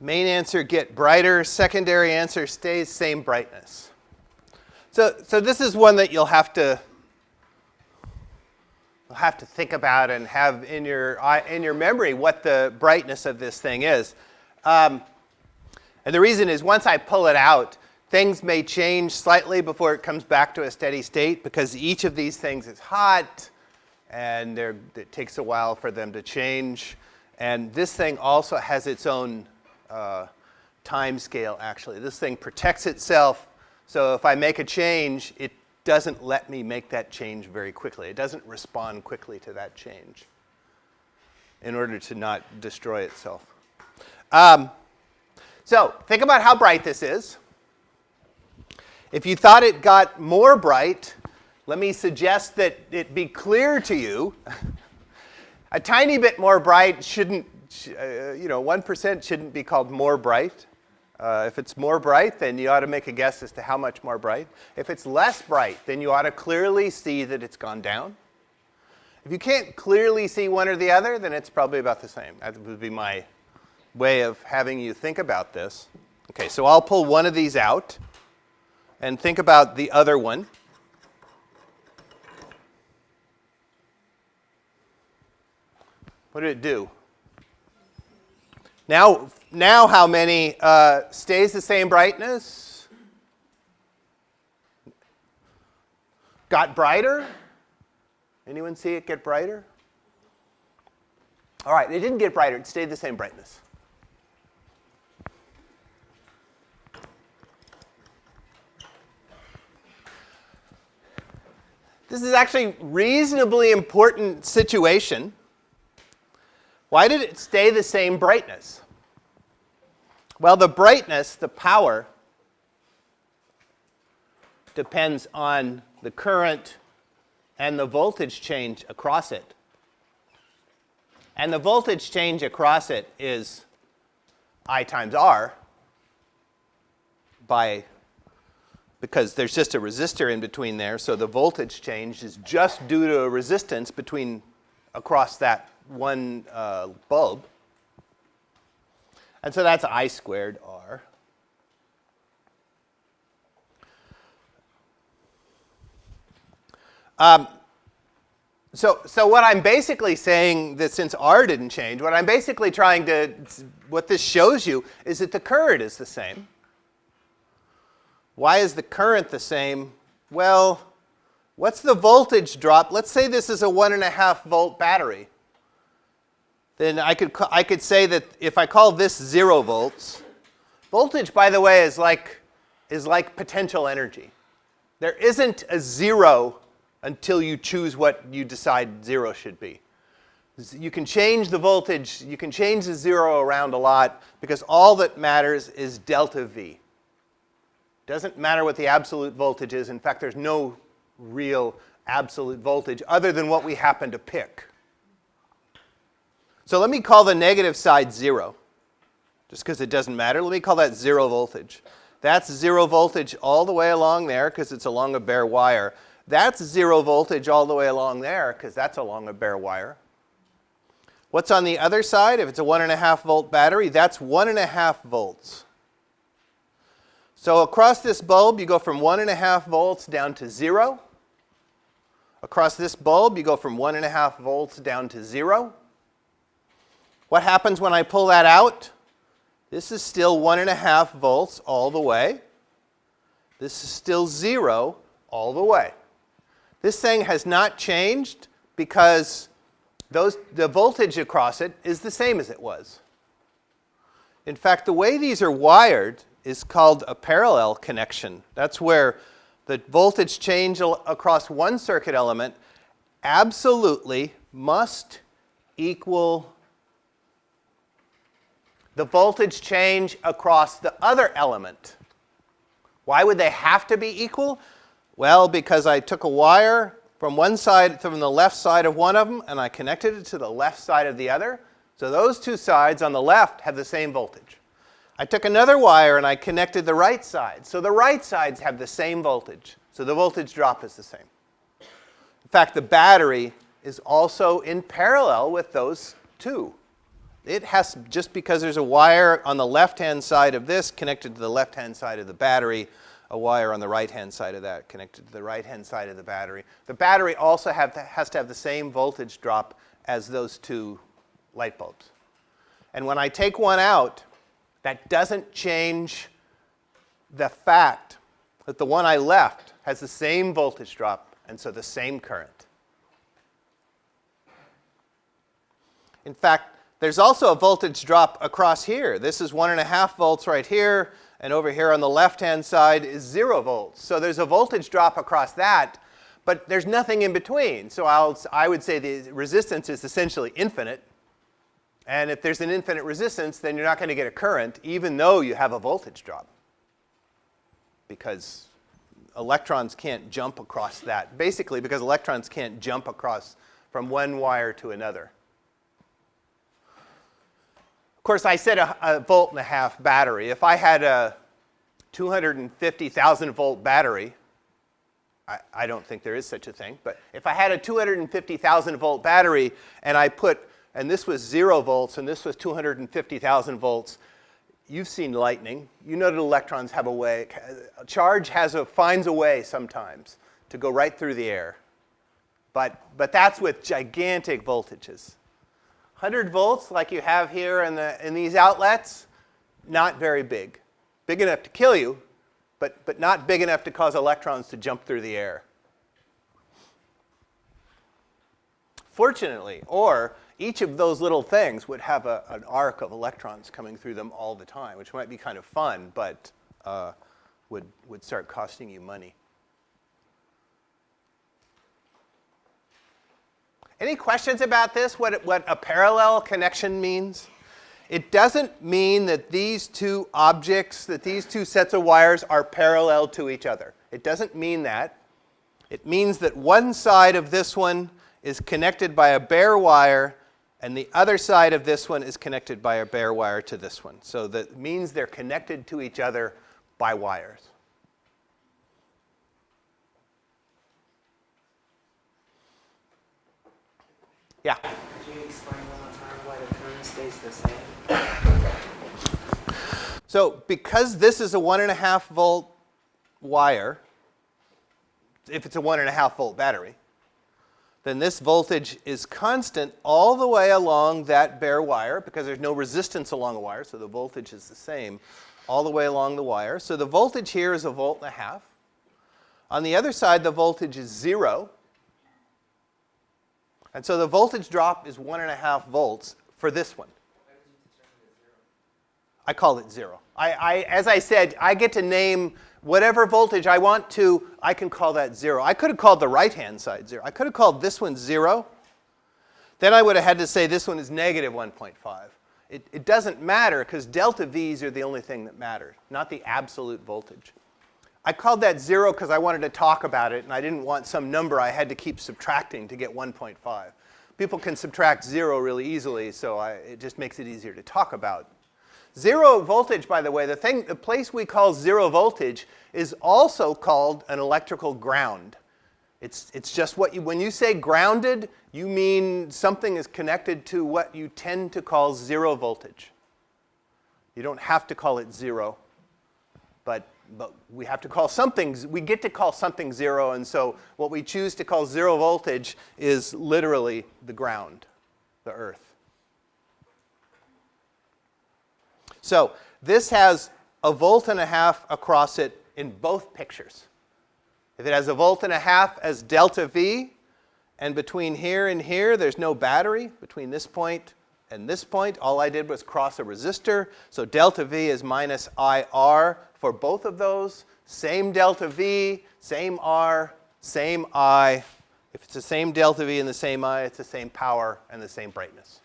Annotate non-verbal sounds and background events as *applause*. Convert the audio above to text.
Main answer get brighter, secondary answer stays same brightness. So, so this is one that you'll have to you'll have to think about and have in your in your memory what the brightness of this thing is. Um, and the reason is once I pull it out, things may change slightly before it comes back to a steady state because each of these things is hot and it takes a while for them to change. And this thing also has its own uh, time scale, actually. This thing protects itself, so if I make a change, it doesn't let me make that change very quickly. It doesn't respond quickly to that change in order to not destroy itself. Um, so think about how bright this is. If you thought it got more bright, let me suggest that it be clear to you. *laughs* a tiny bit more bright shouldn't uh, you know, 1% shouldn't be called more bright. Uh, if it's more bright, then you ought to make a guess as to how much more bright. If it's less bright, then you ought to clearly see that it's gone down. If you can't clearly see one or the other, then it's probably about the same. That would be my way of having you think about this. Okay, so I'll pull one of these out and think about the other one. What did it do? Now, now how many uh, stays the same brightness? Got brighter? Anyone see it get brighter? All right, it didn't get brighter. It stayed the same brightness. This is actually reasonably important situation why did it stay the same brightness? Well, the brightness, the power, depends on the current and the voltage change across it. And the voltage change across it is I times R by because there's just a resistor in between there, so the voltage change is just due to a resistance between across that one uh, bulb. And so that's I squared R. Um, so, so what I'm basically saying that since R didn't change, what I'm basically trying to, what this shows you is that the current is the same. Why is the current the same? Well, what's the voltage drop? Let's say this is a one and a half volt battery then I could, I could say that if I call this 0 volts, voltage, by the way, is like, is like potential energy. There isn't a 0 until you choose what you decide 0 should be. You can change the voltage, you can change the 0 around a lot because all that matters is delta V. Doesn't matter what the absolute voltage is. In fact, there's no real absolute voltage other than what we happen to pick. So let me call the negative side 0, just because it doesn't matter. Let me call that 0 voltage. That's 0 voltage all the way along there because it's along a bare wire. That's 0 voltage all the way along there because that's along a bare wire. What's on the other side? If it's a 1.5 volt battery, that's 1.5 volts. So across this bulb, you go from 1.5 volts down to 0. Across this bulb, you go from 1.5 volts down to 0. What happens when I pull that out? This is still one and a half volts all the way. This is still zero all the way. This thing has not changed because those, the voltage across it is the same as it was. In fact, the way these are wired is called a parallel connection. That's where the voltage change across one circuit element absolutely must equal the voltage change across the other element. Why would they have to be equal? Well, because I took a wire from one side, from the left side of one of them, and I connected it to the left side of the other. So those two sides on the left have the same voltage. I took another wire and I connected the right side. So the right sides have the same voltage. So the voltage drop is the same. In fact, the battery is also in parallel with those two it has, just because there's a wire on the left-hand side of this connected to the left-hand side of the battery, a wire on the right-hand side of that connected to the right-hand side of the battery. The battery also have to, has to have the same voltage drop as those two light bulbs. And when I take one out, that doesn't change the fact that the one I left has the same voltage drop and so the same current. In fact, there's also a voltage drop across here. This is one and a half volts right here, and over here on the left-hand side is zero volts. So there's a voltage drop across that, but there's nothing in between. So I'll, I would say the resistance is essentially infinite. And if there's an infinite resistance, then you're not going to get a current, even though you have a voltage drop. Because electrons can't jump across that. Basically, because electrons can't jump across from one wire to another. Of course, I said a, a volt and a half battery. If I had a 250,000 volt battery, I, I don't think there is such a thing, but if I had a 250,000 volt battery and I put and this was zero volts, and this was 250,000 volts. You've seen lightning. You know that electrons have a way, a charge has a, finds a way sometimes to go right through the air. But, but that's with gigantic voltages. 100 volts, like you have here in, the, in these outlets, not very big. Big enough to kill you, but, but not big enough to cause electrons to jump through the air. Fortunately, or each of those little things would have a, an arc of electrons coming through them all the time, which might be kind of fun, but uh, would, would start costing you money. Any questions about this, what, what a parallel connection means? It doesn't mean that these two objects, that these two sets of wires are parallel to each other. It doesn't mean that. It means that one side of this one is connected by a bare wire and the other side of this one is connected by a bare wire to this one. So that means they're connected to each other by wires. Yeah? Could you explain one more time why the current stays the same? So because this is a one and a half volt wire, if it's a one and a half volt battery, then this voltage is constant all the way along that bare wire because there's no resistance along a wire, so the voltage is the same all the way along the wire. So the voltage here is a volt and a half. On the other side, the voltage is zero. And so the voltage drop is one and a half volts for this one. I call it zero. I, I, as I said, I get to name whatever voltage I want to, I can call that zero. I could have called the right-hand side zero. I could have called this one zero. Then I would have had to say this one is negative 1.5. It, it doesn't matter because delta V's are the only thing that matter, not the absolute voltage. I called that zero because I wanted to talk about it and I didn't want some number I had to keep subtracting to get 1.5. People can subtract zero really easily, so I, it just makes it easier to talk about Zero voltage, by the way, the, thing, the place we call zero voltage is also called an electrical ground. It's, it's just what you, when you say grounded, you mean something is connected to what you tend to call zero voltage. You don't have to call it zero, but, but we have to call something, we get to call something zero, and so what we choose to call zero voltage is literally the ground, the earth. So this has a volt and a half across it in both pictures. If it has a volt and a half as delta V, and between here and here, there's no battery, between this point and this point, all I did was cross a resistor. So delta V is minus IR for both of those. Same delta V, same R, same I. If it's the same delta V and the same I, it's the same power and the same brightness.